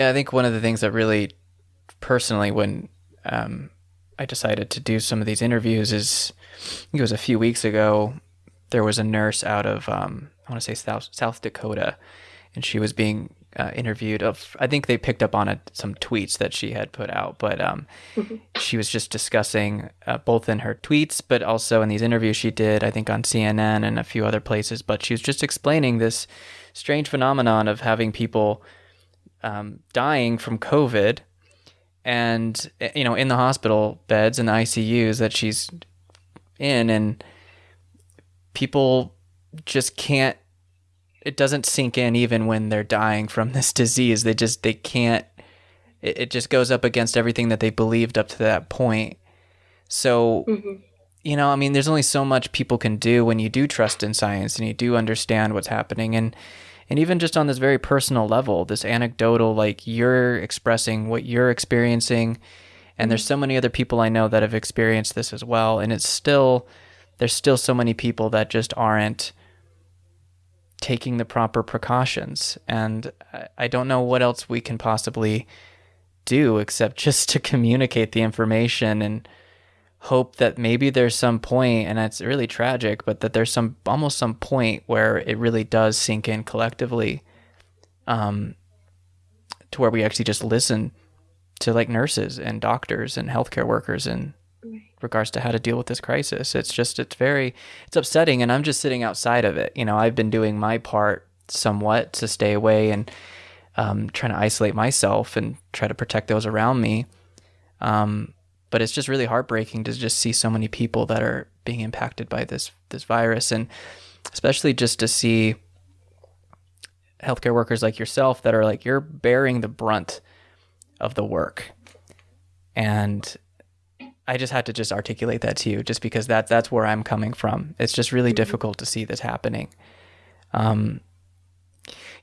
Yeah, I think one of the things that really, personally, when um, I decided to do some of these interviews is, I think it was a few weeks ago, there was a nurse out of, um, I want to say South, South Dakota, and she was being uh, interviewed of i think they picked up on it, some tweets that she had put out but um, mm-hmm. she was just discussing uh, both in her tweets but also in these interviews she did i think on cnn and a few other places but she was just explaining this strange phenomenon of having people um, dying from covid and eh, you know in the hospital beds and the icus that she's in and people just can't it doesn't sink in even when they're dying from this disease. They just they can't. It, it just goes up against everything that they believed up to that point. So. Mm-hmm. You know, I mean, there's only so much people can do when you do trust in science and you do understand what's happening. And and even just on this very personal level this anecdotal like you're expressing what you're experiencing and there's mm-hmm. so many other people i know that have experienced this as well and it's still there's still so many people that just aren't taking the proper precautions. And I don't know what else we can possibly do except just to communicate the information and hope that maybe there's some point and it's really tragic but that there's some almost some point where it really does sink in collectively um to where we actually just listen to like nurses and doctors and healthcare workers and regards to how to deal with this crisis. It's just it's very it's upsetting and I'm just sitting outside of it. You know, I've been doing my part somewhat to stay away and um, trying to isolate myself and try to protect those around me. Um, but it's just really heartbreaking to just see so many people that are being impacted by this this virus and especially just to see healthcare workers like yourself that are like you're bearing the brunt of the work and I just had to just articulate that to you, just because that that's where I'm coming from. It's just really mm-hmm. difficult to see this happening. Um,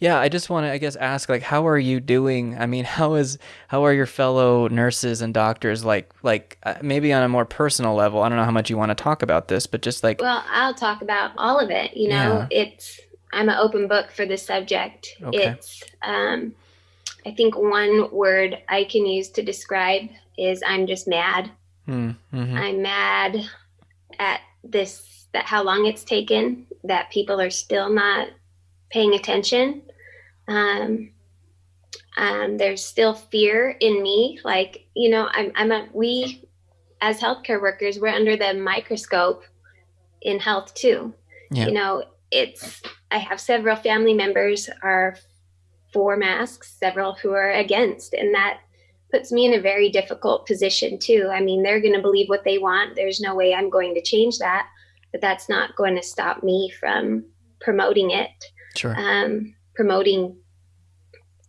yeah, I just want to, I guess, ask like, how are you doing? I mean, how is how are your fellow nurses and doctors like like uh, maybe on a more personal level? I don't know how much you want to talk about this, but just like, well, I'll talk about all of it. You know, yeah. it's I'm an open book for this subject. Okay. It's um, I think one word I can use to describe is I'm just mad. Mm-hmm. I'm mad at this, that how long it's taken, that people are still not paying attention. Um, um, there's still fear in me. Like, you know, I'm, I'm a, we as healthcare workers, we're under the microscope in health too. Yeah. You know, it's, I have several family members are for masks, several who are against, and that puts me in a very difficult position too. I mean, they're going to believe what they want. There's no way I'm going to change that, but that's not going to stop me from promoting it. Sure. Um, promoting,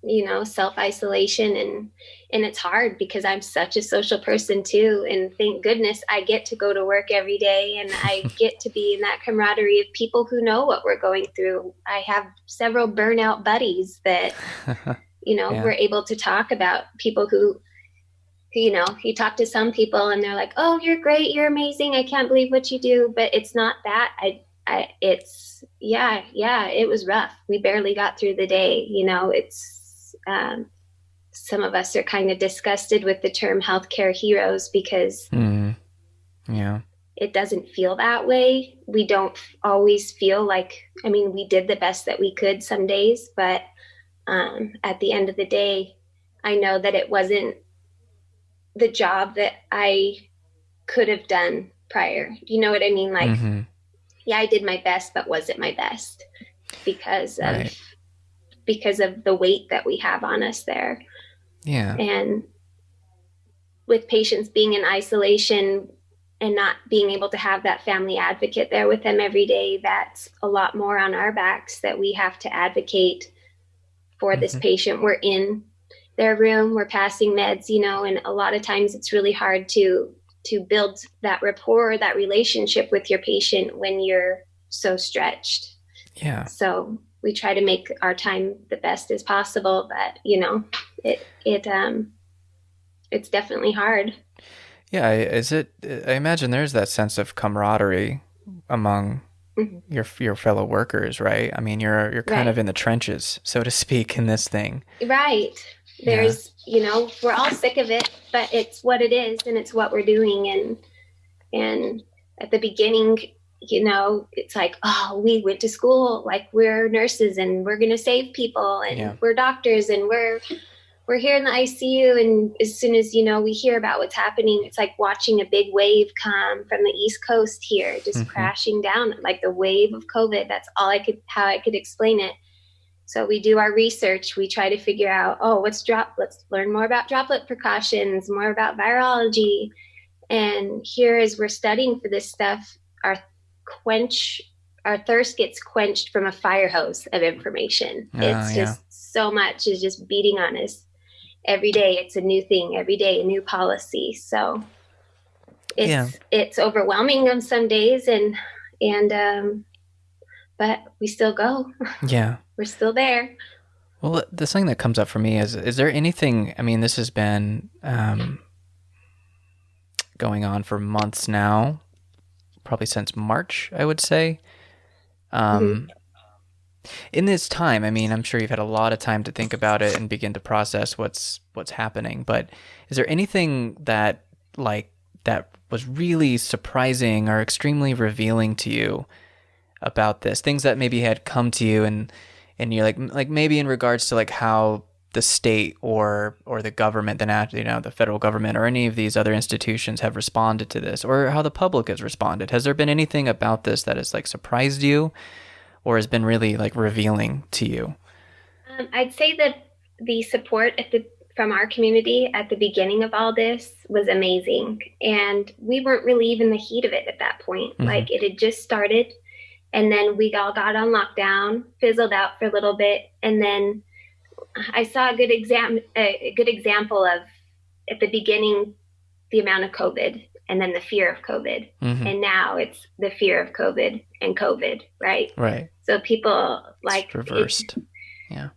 you know, self isolation and and it's hard because I'm such a social person too. And thank goodness I get to go to work every day and I get to be in that camaraderie of people who know what we're going through. I have several burnout buddies that. you know yeah. we're able to talk about people who, who you know you talk to some people and they're like oh you're great you're amazing i can't believe what you do but it's not that i I, it's yeah yeah it was rough we barely got through the day you know it's um, some of us are kind of disgusted with the term healthcare heroes because mm. yeah it doesn't feel that way we don't always feel like i mean we did the best that we could some days but um, at the end of the day, I know that it wasn't the job that I could have done prior. You know what I mean? Like, mm-hmm. Yeah, I did my best, but was it my best? Because of right. because of the weight that we have on us there. Yeah. And with patients being in isolation and not being able to have that family advocate there with them every day, that's a lot more on our backs that we have to advocate for this mm-hmm. patient. We're in their room, we're passing meds, you know, and a lot of times it's really hard to to build that rapport, that relationship with your patient when you're so stretched. Yeah. So we try to make our time the best as possible, but you know, it it um it's definitely hard. Yeah, is it I imagine there's that sense of camaraderie among mm-hmm. your your fellow workers, right? I mean, you're you're kind right. of in the trenches, so to speak, in this thing. Right. There's, yeah. you know, we're all sick of it, but it's what it is and it's what we're doing. And, and at the beginning, you know, it's like, oh, we went to school, like we're nurses and we're going to save people and yeah. we're doctors and we're, we're here in the ICU. And as soon as, you know, we hear about what's happening, it's like watching a big wave come from the East Coast here, just mm-hmm. crashing down like the wave of COVID. That's all I could, how I could explain it. So we do our research. We try to figure out, oh, what's drop? Let's learn more about droplet precautions, more about virology. And here, as we're studying for this stuff, our quench, our thirst gets quenched from a fire hose of information. Oh, it's just so much is just beating on us every day. It's a new thing every day, a new policy. So it's yeah. it's overwhelming on some days, and and um, but we still go. Yeah we're still there. Well, the thing that comes up for me is: is there anything? I mean, this has been um, going on for months now, probably since March, I would say. Um, mm-hmm. In this time, I mean, I'm sure you've had a lot of time to think about it and begin to process what's what's happening. But is there anything that like that was really surprising or extremely revealing to you about this? Things that maybe had come to you and and you're like like maybe in regards to like how the state or or the government, the you know the federal government or any of these other institutions have responded to this, or how the public has responded. Has there been anything about this that has like surprised you, or has been really like revealing to you? Um, I'd say that the support at the from our community at the beginning of all this was amazing, and we weren't really even the heat of it at that point. Mm-hmm. Like it had just started and then we all got on lockdown, fizzled out for a little bit, and then I saw a good exam a good example of at the beginning the amount of COVID and then the fear of COVID, mm-hmm. and now it's the fear of COVID and COVID, right? Right. So people like it's reversed, yeah.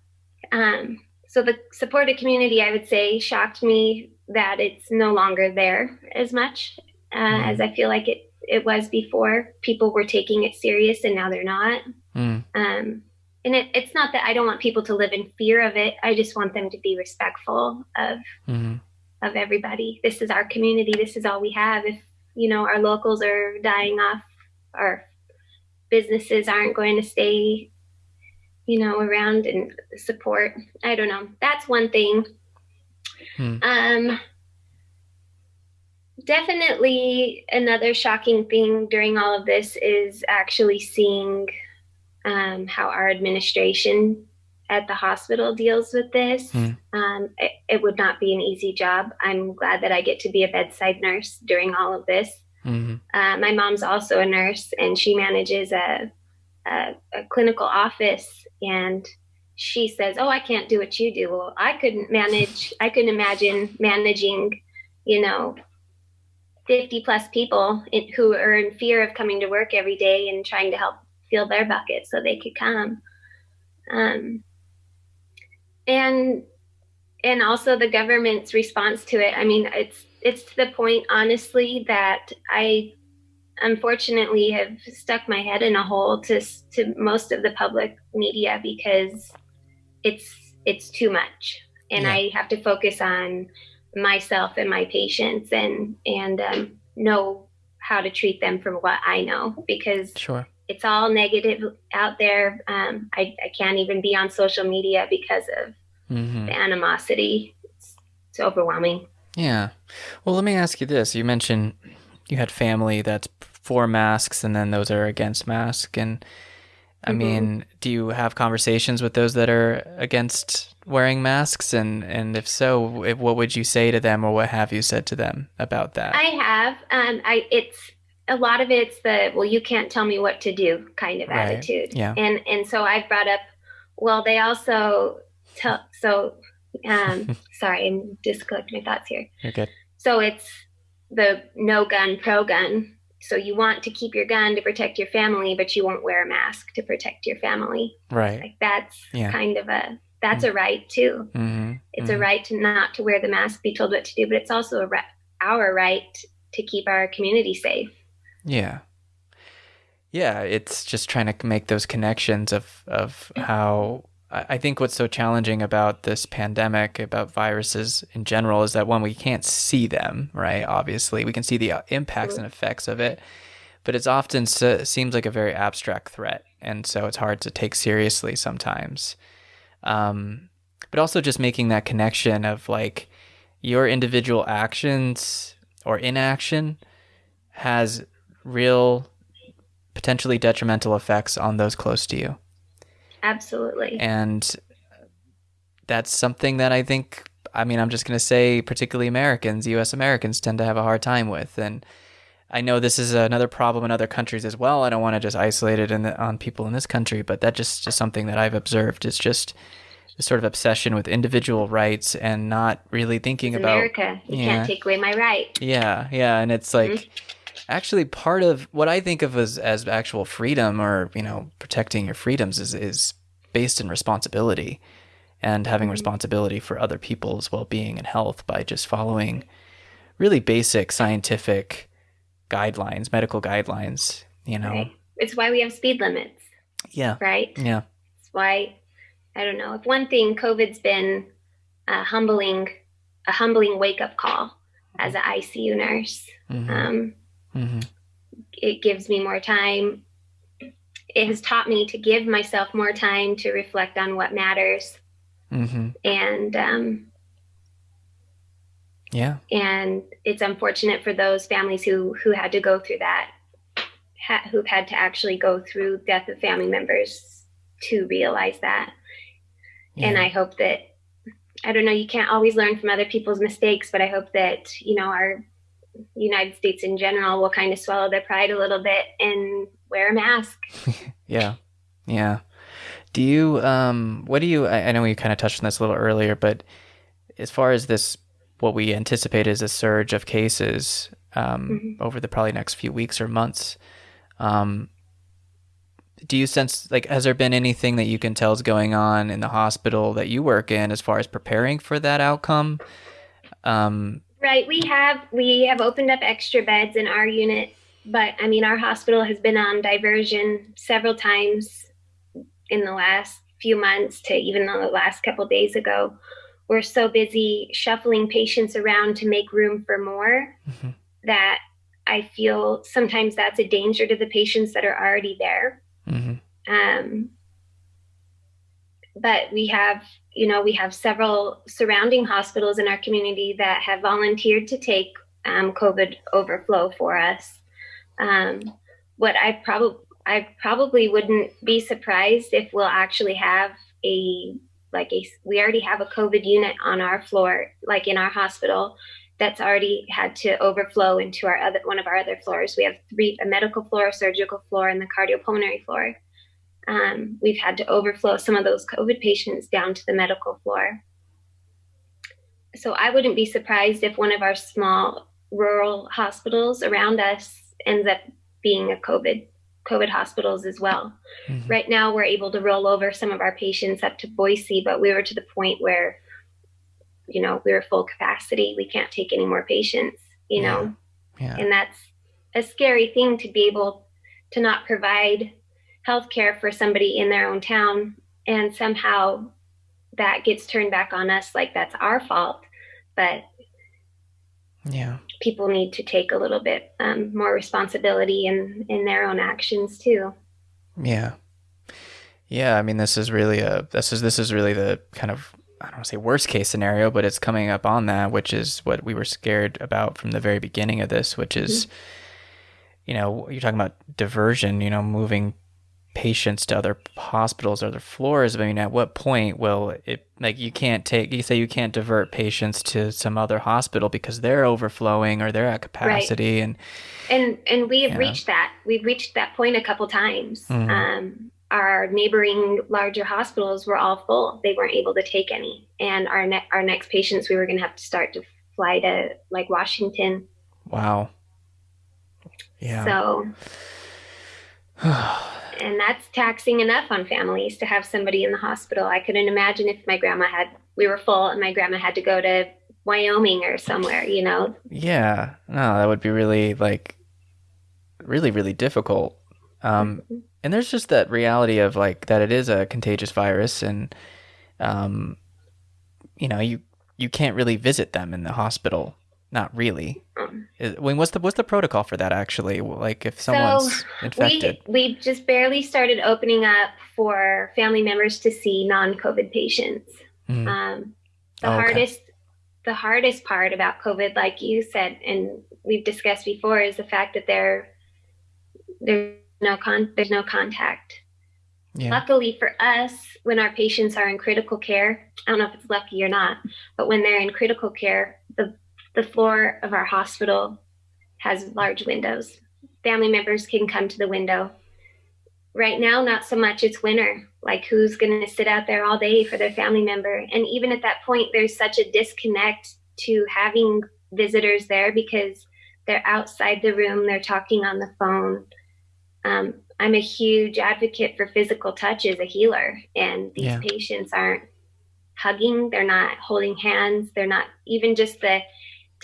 Um. So the supported community, I would say, shocked me that it's no longer there as much uh, mm. as I feel like it it was before. People were taking it serious and now they're not. Mm. Um, and it, it's not that I don't want people to live in fear of it. I just want them to be respectful of mm-hmm. of everybody. This is our community. This is all we have. If you know our locals are dying off, our businesses aren't going to stay, you know, around and support. I don't know. That's one thing. Hmm. Um, definitely another shocking thing during all of this is actually seeing um, how our administration at the hospital deals with this. Mm. Um, it, it, would not be an easy job. I'm glad that I get to be a bedside nurse during all of this. Mm-hmm. Uh, my mom's also a nurse, and she manages a, a, a clinical office. And she says, "Oh, I can't do what you do." Well, I couldn't manage. I couldn't imagine managing, you know, 50 plus people in, who are in fear of coming to work every day and trying to help fill their bucket so they could come. Um, and and also the government's response to it. I mean, it's it's to the point, honestly, that I unfortunately have stuck my head in a hole to to most of the public media because it's it's too much, and yeah. I have to focus on myself and my patients and and um, know how to treat them from what I know because sure. it's all negative out there. Um, I, I can't even be on social media because of mm-hmm. the animosity. It's, it's overwhelming. Yeah. Well, let me ask you this. You mentioned you had family that's for masks and then those are against mask and I mm-hmm. mean, do you have conversations with those that are against wearing masks? And and if so if, what would you say to them or what have you said to them about that? I have. Um i it's a lot of it's the well you can't tell me what to do kind of right. attitude. Yeah. And and so i've brought up well they also tell so um sorry i'm just collecting my thoughts here. You're good. So it's the no gun pro gun. So you want to keep your gun to protect your family but you won't wear a mask to protect your family. Right. Like that's yeah. kind of a that's a right too. Mm-hmm. It's mm-hmm. a right to not to wear the mask, be told what to do, but it's also a right, our right to keep our community safe. Yeah. Yeah, it's just trying to make those connections of of how I think what's so challenging about this pandemic, about viruses in general, is that one, we can't see them, right? Obviously, we can see the uh, impacts and effects of it, but it's often seems like a very abstract threat. And so it's hard to take seriously sometimes. Um, but also just making that connection of like your individual actions or inaction has real potentially detrimental effects on those close to you. Absolutely. And that's something that I think, I mean, I'm just going to say, particularly Americans, US Americans tend to have a hard time with. And I know this is another problem in other countries as well. I don't want to just isolate it the, on people in this country, but that just, is something that I've observed. It's just this sort of obsession with individual rights and not really thinking it's about America. You yeah, can't take away my right. Yeah, yeah, and it's like. Mm-hmm actually part of what I think of as, as actual freedom or, you know, protecting your freedoms is, is based in responsibility and having mm-hmm. responsibility for other people's well-being and health by just following really basic scientific guidelines, medical guidelines, you know. Right. It's why we have speed limits. Yeah. Right? Yeah. It's why I don't know. If one thing COVID's been a humbling a humbling wake-up call as an ICU nurse. Mm-hmm. Um, Mm-hmm. It gives me more time. It has taught me to give myself more time to reflect on what matters. Mm-hmm. And um, yeah, and it's unfortunate for those families who who had to go through that, ha- who've had to actually go through death of family members to realize that. Yeah. And I hope that I don't know, you can't always learn from other people's mistakes, but I hope that, you know, our United States in general will kind of swallow their pride a little bit and wear a mask. yeah. Yeah. Do you, um, what do you, I, I know we kind of touched on this a little earlier, but as far as this, what we anticipate is a surge of cases um, mm-hmm. over the probably next few weeks or months, um, do you sense like has there been anything that you can tell is going on in the hospital that you work in as far as preparing for that outcome um, Right. We have we have opened up extra beds in our unit, but I mean our hospital has been on diversion several times in the last few months to even the last couple days ago. We're so busy shuffling patients around to make room for more mm-hmm. that I feel sometimes that's a danger to the patients that are already there. Mm-hmm. Um, but we have you know we have several surrounding hospitals in our community that have volunteered to take um, covid overflow for us um, what i probably i probably wouldn't be surprised if we'll actually have a like a we already have a covid unit on our floor like in our hospital that's already had to overflow into our other one of our other floors we have three a medical floor a surgical floor and the cardiopulmonary floor um, we've had to overflow some of those COVID patients down to the medical floor. So I wouldn't be surprised if one of our small rural hospitals around us ends up being a COVID COVID hospitals as well. Mm-hmm. Right now, we're able to roll over some of our patients up to Boise, but we were to the point where, you know, we were full capacity. We can't take any more patients, you yeah. know, yeah. and that's a scary thing to be able to not provide health care for somebody in their own town and somehow that gets turned back on us like that's our fault but yeah. People need to take a little bit um, more responsibility in in their own actions too. Yeah. Yeah i mean this is really a this is this is really the kind of i don't want to say worst case scenario but it's coming up on that which is what we were scared about from the very beginning of this which is mm-hmm. you know you're talking about diversion you know moving patients to other hospitals or other floors. I mean, at what point will it like you can't take you say you can't divert patients to some other hospital because they're overflowing or they're at capacity right. and and and we have reached that. We've reached that point a couple times. Mm-hmm. Um, our neighboring larger hospitals were all full. They weren't able to take any, and our ne- our next patients we were going to have to start to fly to like Washington. Wow. Yeah. So and that's taxing enough on families to have somebody in the hospital. I couldn't imagine if my grandma had we were full and my grandma had to go to Wyoming or somewhere, you know. Yeah. No, that would be really like really really difficult. Um, mm-hmm. And there's just that reality of like that it is a contagious virus, and um, you know you you can't really visit them in the hospital. Not really. Um, I mean, what's the what's the protocol for that actually? Like if someone's so infected, we we just barely started opening up for family members to see non-COVID patients. Mm. Um, the oh, okay. hardest the hardest part about COVID, like you said, and we've discussed before, is the fact that there there's no con there's no contact. Yeah. Luckily for us, when our patients are in critical care, I don't know if it's lucky or not, but when they're in critical care, the the floor of our hospital has large windows. Family members can come to the window. Right now, not so much. It's winter. Like, who's going to sit out there all day for their family member? And even at that point, there's such a disconnect to having visitors there because they're outside the room, they're talking on the phone. Um, I'm a huge advocate for physical touch as a healer, and these yeah. patients aren't hugging, they're not holding hands, they're not even just the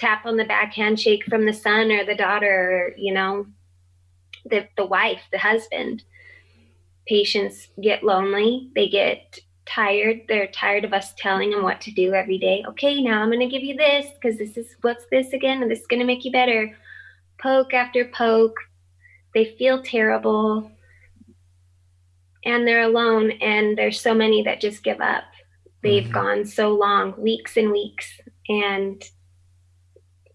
tap on the back handshake from the son or the daughter, or, you know, the, the wife, the husband. Patients get lonely, they get tired. They're tired of us telling them what to do every day. Okay, now I'm going to give you this because this is what's this again, and this is going to make you better. Poke after poke. They feel terrible and they're alone, and there's so many that just give up. They've mm-hmm. gone so long, weeks and weeks, and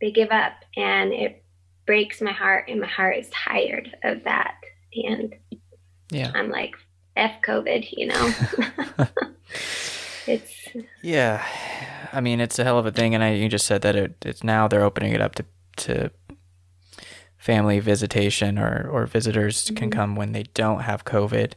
they give up, and it breaks my heart, and my heart is tired of that. And yeah, I'm like, F COVID, you know? it's. Yeah. I mean, it's a hell of a thing. And I, you just said that it, it's now they're opening it up to, to family visitation or, or visitors mm-hmm. can come when they don't have COVID.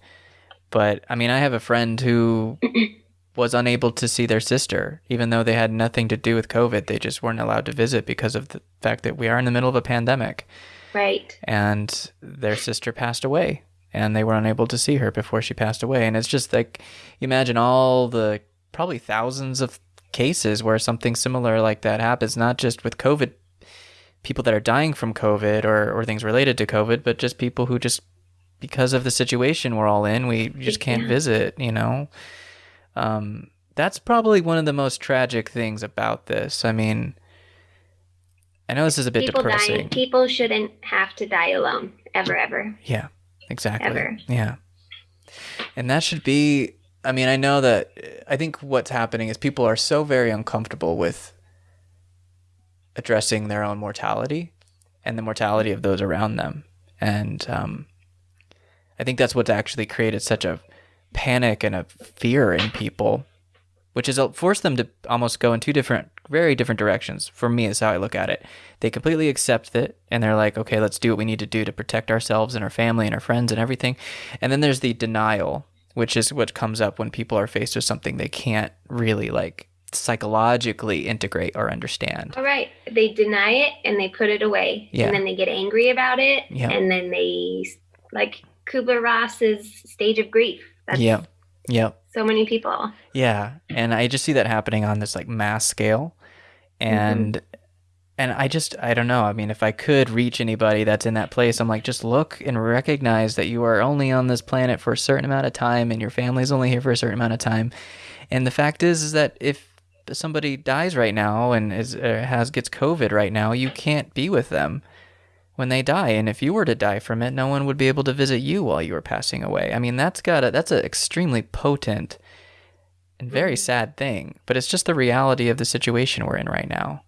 But I mean, I have a friend who was unable to see their sister, even though they had nothing to do with COVID. They just weren't allowed to visit because of the fact that we are in the middle of a pandemic. Right. And their sister passed away and they were unable to see her before she passed away. And it's just like, you imagine all the probably thousands of cases where something similar like that happens, not just with COVID, people that are dying from COVID or, or things related to COVID, but just people who just, because of the situation we're all in, we just can't yeah. visit, you know? Um, that's probably one of the most tragic things about this. I mean, I know this is a bit people depressing. Dying, people shouldn't have to die alone, ever, ever. Yeah. Exactly. Ever. Yeah. And that should be I mean, I know that I think what's happening is people are so very uncomfortable with addressing their own mortality and the mortality of those around them. And um, I think that's what's actually created such a panic and a fear in people, which has forced them to almost go in two different very different directions. For me, is how I look at it. They completely accept it and they're like, okay, let's do what we need to do to protect ourselves and our family and our friends and everything. And then there's the denial, which is what comes up when people are faced with something they can't really like psychologically integrate or understand. All right. They deny it and they put it away. Yeah. And then they get angry about it. Yeah. And then they, like Kubler Ross's stage of grief. That's, yeah. Yep. So many people. Yeah. And I just see that happening on this like mass scale. And mm-hmm. and I just I don't know. I mean, if I could reach anybody that's in that place, I'm like just look and recognize that you are only on this planet for a certain amount of time and your family's only here for a certain amount of time. And the fact is is that if somebody dies right now and is uh, has gets COVID right now, you can't be with them when they die and if you were to die from it no one would be able to visit you while you were passing away i mean that's got a that's an extremely potent and very mm-hmm. sad thing but it's just the reality of the situation we're in right now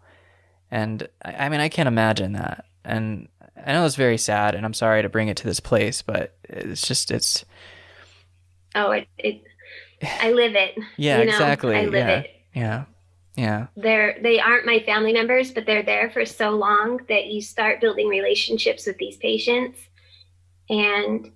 and i, I mean i can't imagine that and i know it's very sad and i'm sorry to bring it to this place but it's just it's oh it, it i live it yeah you know? exactly i live yeah. it yeah yeah. They're they aren't my family members, but they're there for so long that you start building relationships with these patients and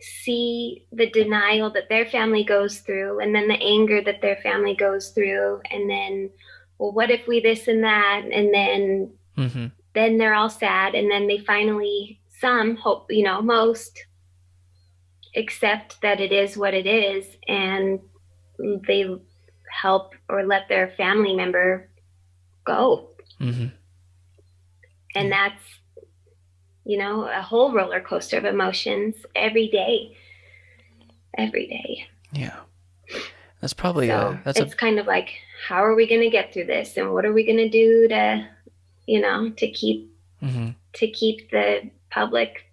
see the denial that their family goes through and then the anger that their family goes through and then well what if we this and that and then mm-hmm. then they're all sad and then they finally some hope you know most accept that it is what it is and they help or let their family member go. Mm-hmm. And that's you know, a whole roller coaster of emotions every day. Every day. Yeah. That's probably so a, that's it's a... kind of like how are we going to get through this and what are we going to do to you know to keep mm-hmm. to keep the public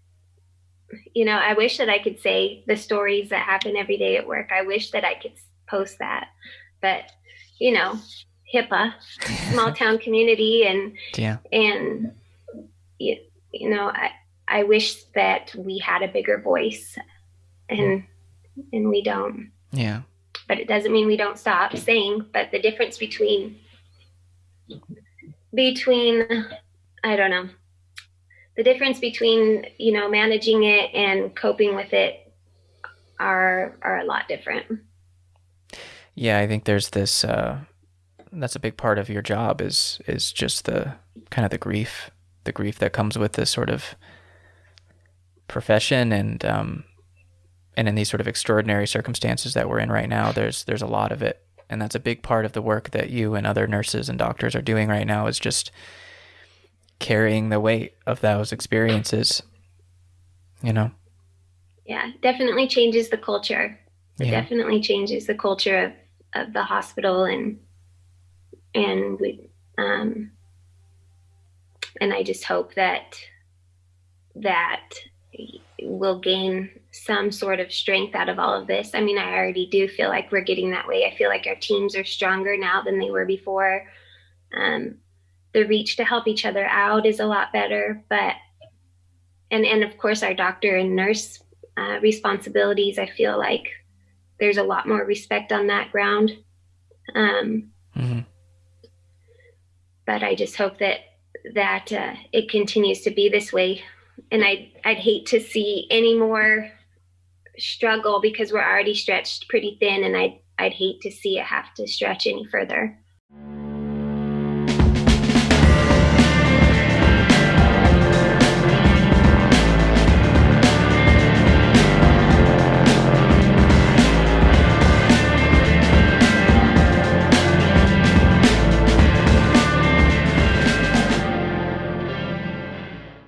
you know i wish that i could say the stories that happen every day at work i wish that i could post that but you know hipaa small town community and yeah. and you, you know i i wish that we had a bigger voice and and we don't. Yeah. But it doesn't mean we don't stop saying but the difference between between i don't know the difference between you know managing it and coping with it are are a lot different yeah i think there's this uh that's a big part of your job is is just the kind of the grief the grief that comes with this sort of profession and um and in these sort of extraordinary circumstances that we're in right now, there's there's a lot of it, and that's a big part of the work that you and other nurses and doctors are doing right now is just carrying the weight of those experiences. You know. Yeah, definitely changes the culture. It yeah. definitely changes the culture of, of the hospital and and we um and I just hope that that we'll gain some sort of strength out of all of this. I mean, I already do feel like we're getting that way. I feel like our teams are stronger now than they were before. Um, the reach to help each other out is a lot better, but and and of course our doctor and nurse uh, responsibilities. I feel like there's a lot more respect on that ground. Um, mm-hmm. But I just hope that that uh, it continues to be this way and I'd I'd hate to see any more struggle because we're already stretched pretty thin, and I'd I'd hate to see it have to stretch any further.